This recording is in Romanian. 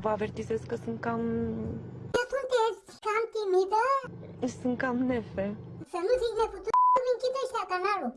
Vă avertizez că sunt cam... Sunteți cam timidă? sunt cam nefe. Să nu zici neputut, închide ăștia canalul.